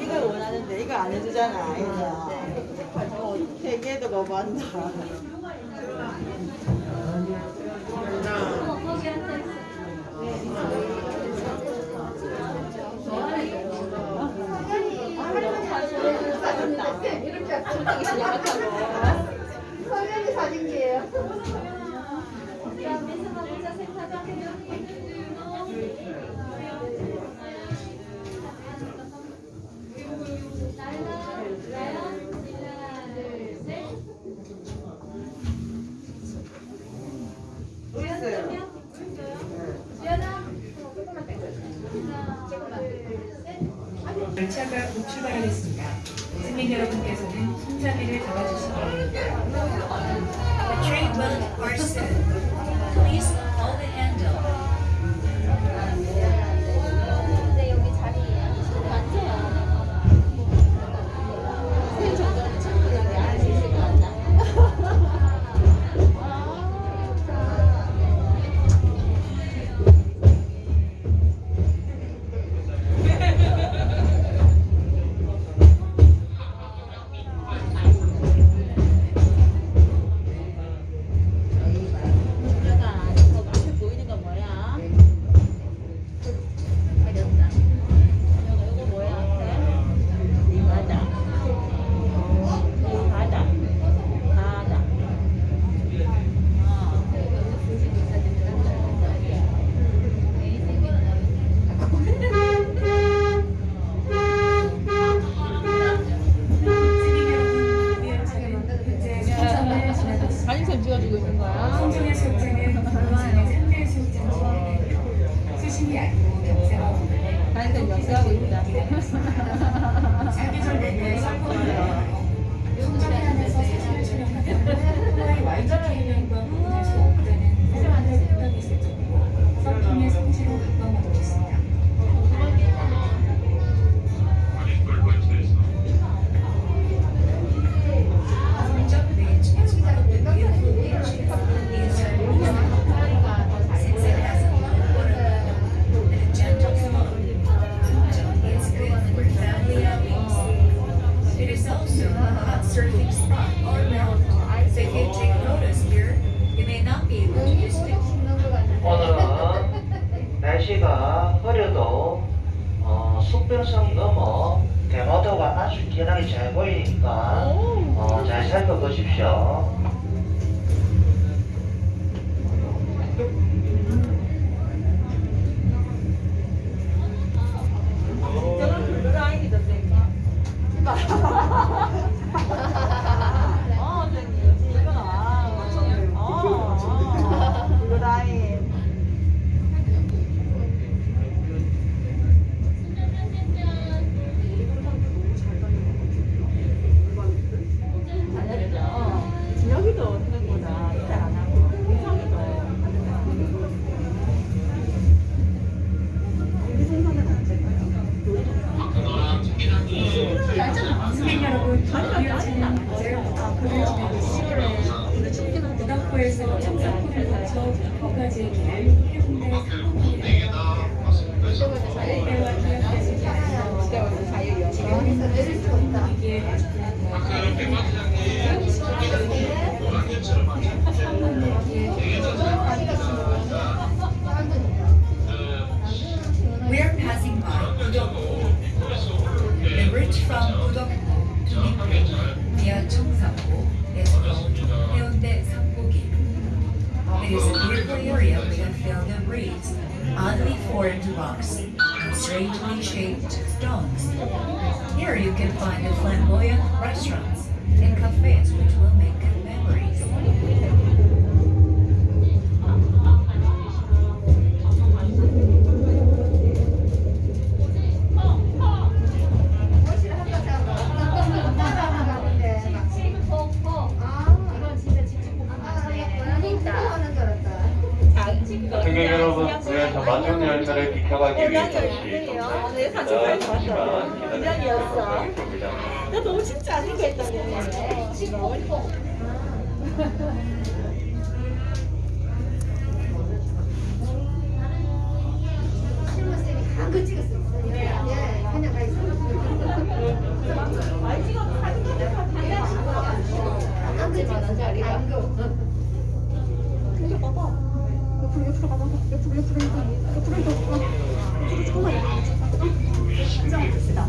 이걸 원하는데 이거 안 해주잖아. 어떻게 얘기해도 거부한다. Thank you. 출발하겠습니다. 승객 여러분께서는 손잡이를 잡아주시기 바랍니다. The train will soon. Please hold the handle. 사진첩 찍어주고 있는 거야? 성종의 속장 중에 수심이 사진첩 역사하고 있다. 사계절 내내 성공을 surfing spot all around. So if you take photos here, you may not be able to distinguish 오늘은 날씨가 흐려도 어, 수평선 넘어 대마도가 아주 기나게 잘 보이니까 어, 잘 살펴보십시오. 지나고 있습니다. 부덕포에서 청사포를 목포까지의 길을 해운대 상공길입니다. 때와 기억하시기 바랍니다. 여기서 내릴 수 없다. 이기에 We are passing by. The route from Budokpo It is a beautiful area with a field of reeds, oddly formed rocks, and strangely shaped stones. Here you can find the flamboyant restaurants and cafes which will make 승객 여러분, 그래서 마중 열차를 비켜가기 어, 위해 잠시. 잠시만 바라겠습니다. 나 너무 진짜 안 생겼다네. 한거 찍었어요. 예, 그냥 가 있어. 많이 찍어도 사진 같은 거한 거만 자리가. 이거 봐봐. 옆으로 옆으로 가봐. 옆으로 옆으로 옆으로 옆으로 옆으로 조금만 한장 봅시다